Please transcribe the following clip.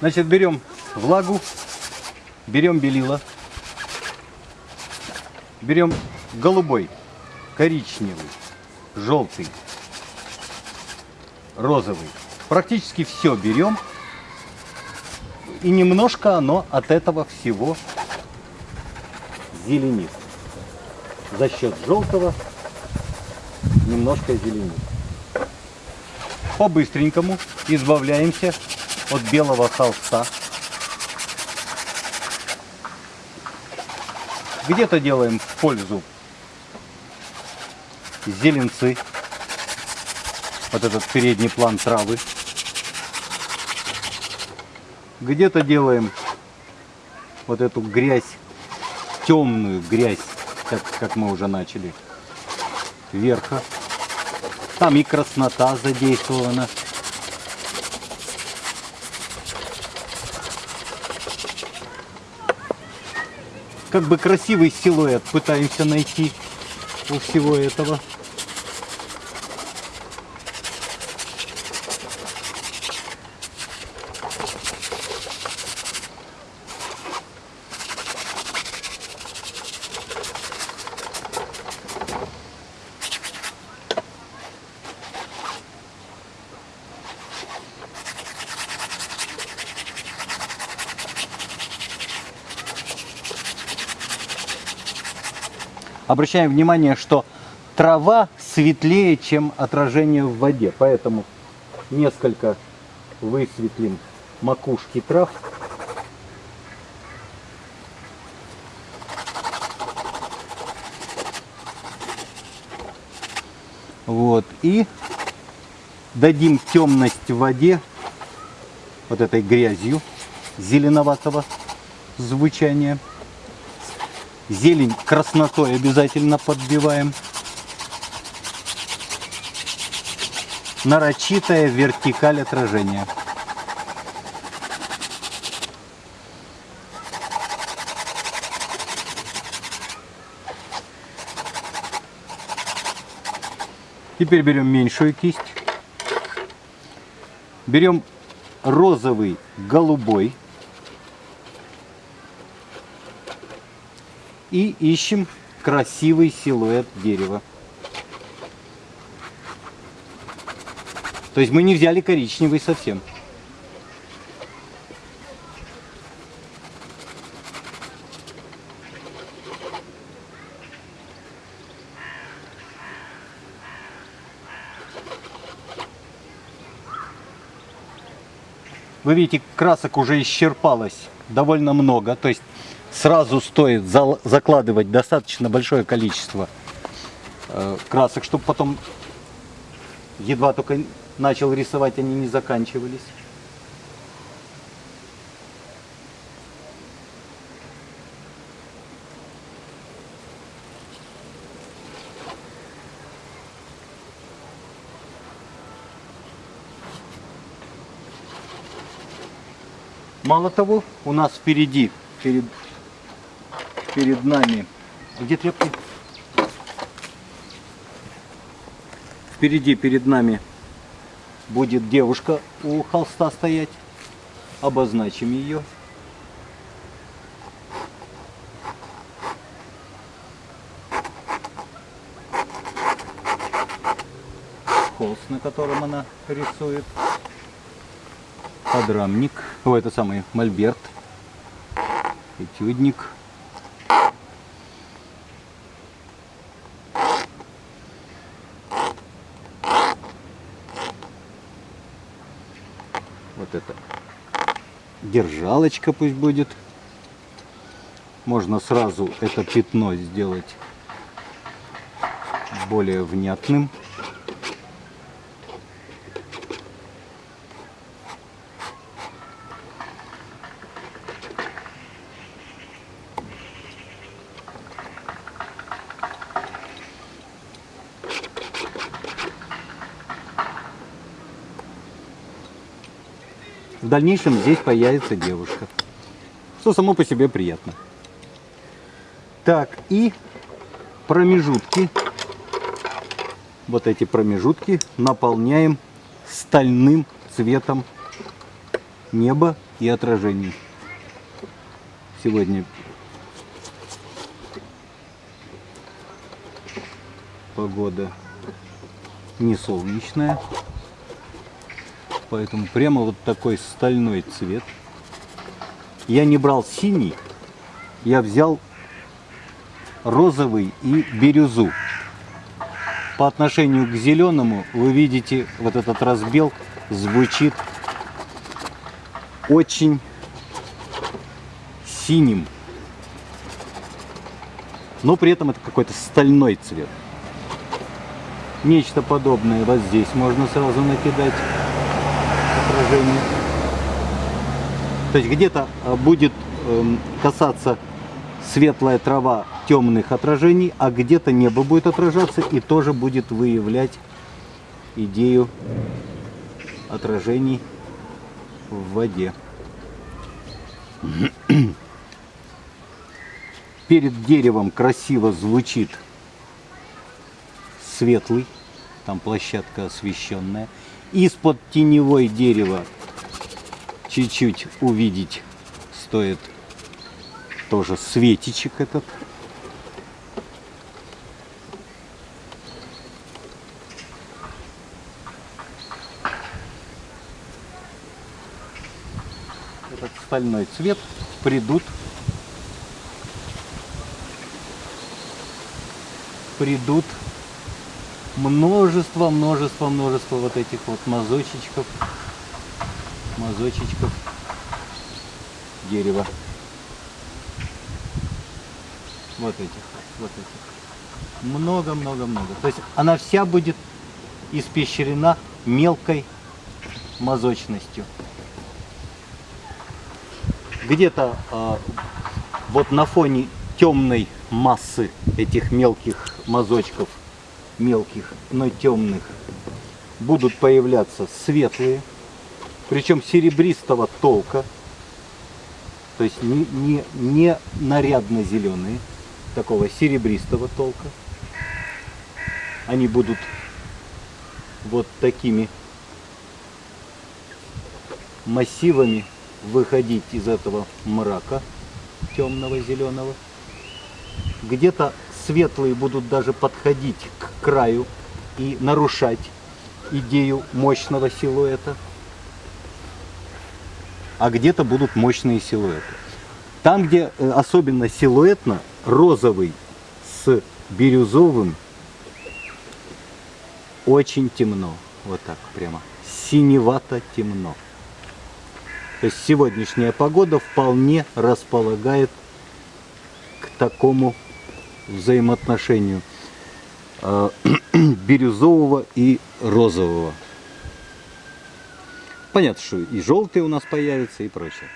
Значит, берем влагу, берем белила, берем голубой, коричневый, желтый, розовый. Практически все берем. И немножко оно от этого всего зеленит. За счет желтого немножко зеленит. По-быстренькому избавляемся от белого холста. Где-то делаем пользу зеленцы. Вот этот передний план травы. Где-то делаем вот эту грязь, темную грязь, как, как мы уже начали, верха. Там и краснота задействована. Как бы красивый силуэт пытаемся найти у всего этого. Обращаем внимание, что трава светлее, чем отражение в воде. Поэтому несколько высветлим макушки трав. Вот. И дадим темность в воде вот этой грязью зеленоватого звучания. Зелень краснотой обязательно подбиваем. Нарочитая вертикаль отражения. Теперь берем меньшую кисть. Берем розовый, голубой. И ищем красивый силуэт дерева. То есть мы не взяли коричневый совсем. Вы видите, красок уже исчерпалось довольно много. То есть сразу стоит закладывать достаточно большое количество э, красок, чтобы потом едва только начал рисовать, они не заканчивались. Мало того, у нас впереди, перед, перед нами, где тряпки? Впереди перед нами будет девушка у холста стоять. Обозначим ее. Холст, на котором она рисует подрамник, о, это самый мольберт, этюдник. Вот это держалочка пусть будет. Можно сразу это пятно сделать более внятным. В дальнейшем здесь появится девушка, что само по себе приятно. Так, и промежутки, вот эти промежутки наполняем стальным цветом неба и отражений. Сегодня погода не солнечная, поэтому прямо вот такой стальной цвет. Я не брал синий, я взял розовый и бирюзу. По отношению к зеленому вы видите вот этот разбел звучит очень синим. Но при этом это какой-то стальной цвет. Нечто подобное вот здесь можно сразу накидать отражение. То есть где-то а, будет эм, касаться светлая трава темных отражений, а где-то небо будет отражаться и тоже будет выявлять идею отражений в воде. Перед деревом красиво звучит светлый, там площадка освещенная. Из-под теневой дерева чуть-чуть увидеть стоит тоже светичек этот. Этот стальной цвет придут придут множество, множество, множество вот этих вот мазочечков, мазочечков дерева. Вот этих, вот этих. Много, много, много. То есть она вся будет испещрена мелкой мазочностью. Где-то э, вот на фоне темной массы этих мелких мазочков, мелких, но темных, будут появляться светлые, причем серебристого толка, то есть не, не, не нарядно-зеленые, такого серебристого толка. Они будут вот такими массивами выходить из этого мрака темного зеленого. Где-то светлые будут даже подходить к краю и нарушать идею мощного силуэта. А где-то будут мощные силуэты. Там, где э, особенно силуэтно, розовый с бирюзовым, очень темно. Вот так прямо. Синевато темно. То есть сегодняшняя погода вполне располагает к такому взаимоотношению бирюзового и розового. Понятно, что и желтый у нас появится и прочее.